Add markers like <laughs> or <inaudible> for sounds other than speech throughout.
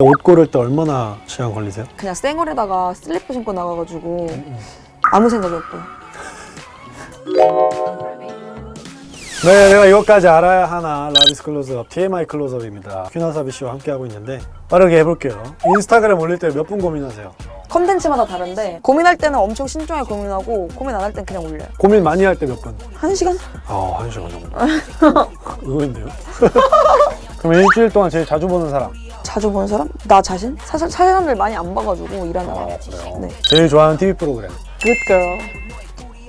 옷 고를 때 얼마나 시간 걸리세요? 그냥 쌩얼에다가 슬리퍼 신고 나가가지고 아무 생각이 없고요. 네, 내가 이것까지 알아야 하나 라비스 클로즈업, TMI 클로즈업입니다. 퀸 와사비 씨와 함께하고 있는데 빠르게 해볼게요. 인스타그램 올릴 때 몇 분 고민하세요? 컨텐츠마다 다른데 고민할 때는 엄청 신중하게 고민하고 고민 안 할 땐 그냥 올려요. 고민 많이 할 때 몇 분? 한 시간? 아, 한 시간 정도. <laughs> 의외인데요? <laughs> 그럼 일주일 동안 제일 자주 보는 사람? 자주 보는 사람? 나 자신? 사실 사람들 많이 안 봐가지고 일하느라. 그래요? 네. 제일 좋아하는 TV 프로그램? Good girl.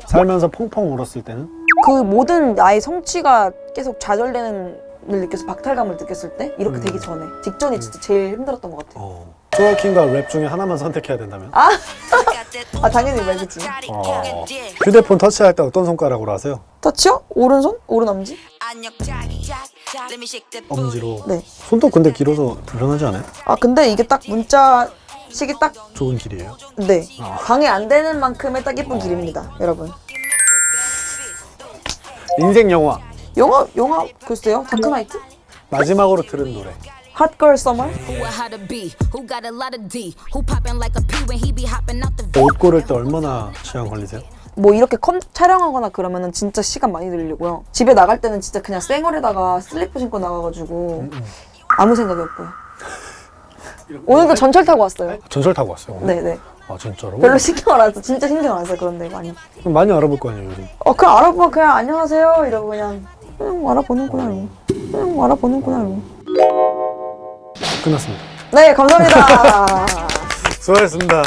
살면서 펑펑 울었을 때는? 그 모든 나의 성취가 계속 좌절되는 을 느껴서 박탈감을 느꼈을 때 이렇게 음. 되기 전에 직전이 진짜 제일 힘들었던 것 같아요. 어. twerking과 랩 중에 하나만 선택해야 된다면? 아, <laughs> 아 당연히 랩이겠지. 어. 휴대폰 터치할 때 어떤 손가락으로 하세요? 터치요? 오른손? 오른 엄지? 엄지로. 네. 손도 근데 길어서 불편하지 않아요? 아 근데 이게 딱 문자 치기 딱 좋은 길이에요. 네. 아. 방해 안 되는 만큼의 딱 예쁜 길입니다, 여러분. 인생 영화. 영화 영화 글쎄요. Dark Knight? 마지막으로 들은 노래. Hot Girl Summer? 옷 고를 때 얼마나 시간 걸리세요? 뭐 이렇게 컴 촬영하거나 그러면은 진짜 시간 많이 들리고요. 집에 나갈 때는 진짜 그냥 쌩얼에다가 슬리퍼 신고 나가가지고 아무 생각이 없고요. 오늘도 전철 타고 왔어요. 전철 타고 왔어요. 오늘? 네네. 아 진짜로? 별로 신경 안 써서 진짜 신경 안 써요 그런데 많이. 그럼 많이 알아볼 거 아니에요 요즘. 어 그냥 알아보면 그냥 안녕하세요 이러고 그냥 응 알아보는구나 이러고 응 알아보는구나 이러고. 끝났습니다. 네 감사합니다. <laughs> 수고하셨습니다.